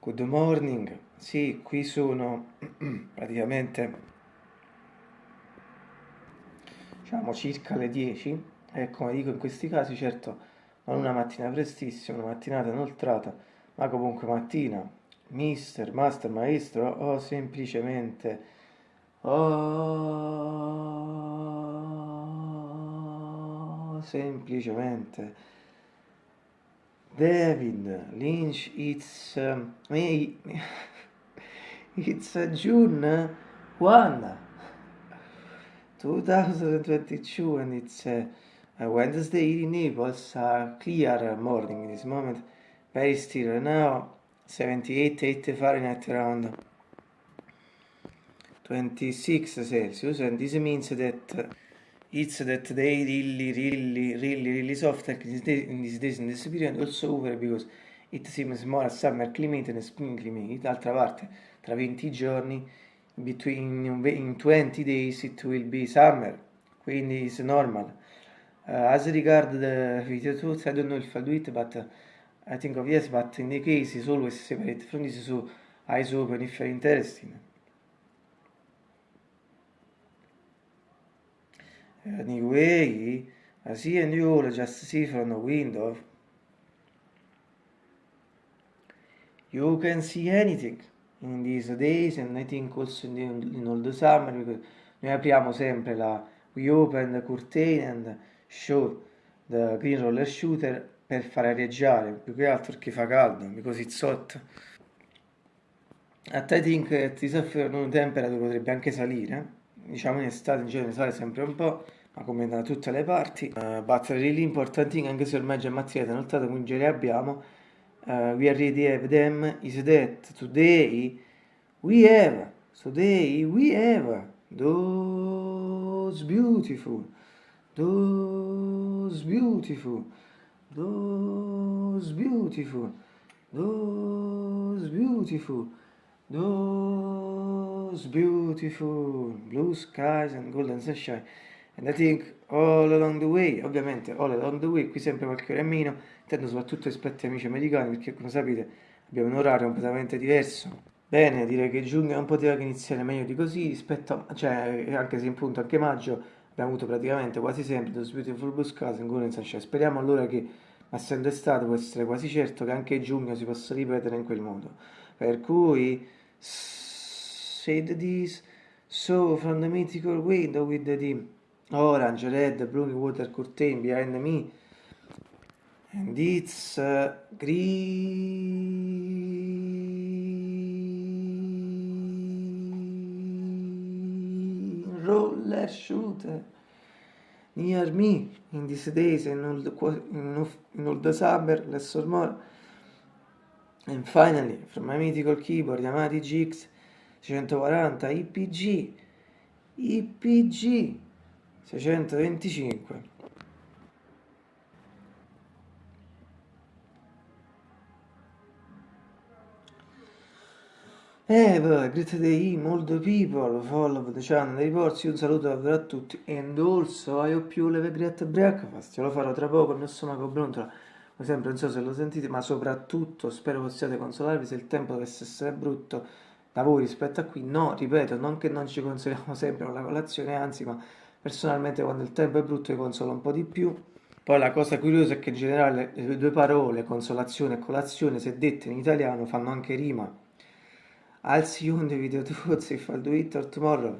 Good morning, sì, qui sono praticamente diciamo circa le 10 e come dico in questi casi certo non una mattina prestissima, una mattinata inoltrata, ma comunque mattina, mister, master, maestro o semplicemente oh, semplicemente David Lynch, it's um, May, it's uh, June 1, 2022, and it's uh, Wednesday in Naples. Uh, clear morning this moment, very still now. 78, 80 Fahrenheit around 26 Celsius, and this means that it's that they really, really, really, really soft in this days, in this period, also over because it seems more summer climate than a spring climate. D'altra parte, tra 20 giorni, between in 20 days it will be summer, quindi it's normal. Uh, as regard the video tools, I don't know if I do it, but uh, I think of yes, but in the case it's always separate from this, so eyes open if you're interested. Anyway, I see and you just see from the window. You can see anything in these days and I think also in, in all the summer because noi apriamo sempre la we open the curtain and show the green roller shooter per far areggiare più che altro perché fa caldo because it's hot at I think that this afternoon temperature potrebbe anche salire diciamo in estate in genere sale sempre un po' come da tutte le parti. Uh, but really important thing anche se ormai già mattinata inoltrata quindi ce le abbiamo. Uh, we already have them is that today we have today we have. Those beautiful those beautiful those beautiful those beautiful those beautiful. Blue skies and golden sunshine and I think all along the way ovviamente all along the way qui sempre qualche ora in meno intendo soprattutto rispetto ai amici americani perché come sapete abbiamo un orario completamente diverso. Bene direi che giugno non poteva che iniziare meglio di così rispetto a, cioè anche se in punto anche maggio abbiamo avuto praticamente quasi sempre Those Beautiful Blue Skies and Golden Sunshine. Speriamo allora che essendo estate può essere quasi certo che anche giugno si possa ripetere in quel modo. Per cui said this so from the mythical window with the orange red blue water curtain behind me and it's uh, green roller shooter. Near me in these days in all the, in the summer less or more. And finally, from my mythical keyboard Yamaha GX 640 IPG IPG 625 Eh, poi, great day, molto people, follow the channel dei porzi, un saluto davvero a tutti, and also I hope you have a great breakfast, lo farò tra poco, il mio stomaco brontola, come sempre non so se lo sentite, ma soprattutto spero possiate consolarvi se il tempo dovesse essere brutto da voi rispetto a qui. No, ripeto, non che non ci consoliamo sempre con la colazione, anzi, ma personalmente quando il tempo è brutto io consolo un po' di più. Poi la cosa curiosa è che in generale le due parole, consolazione e colazione, se dette in italiano, fanno anche rima. I'll see you in the video too, if I'll do it or tomorrow.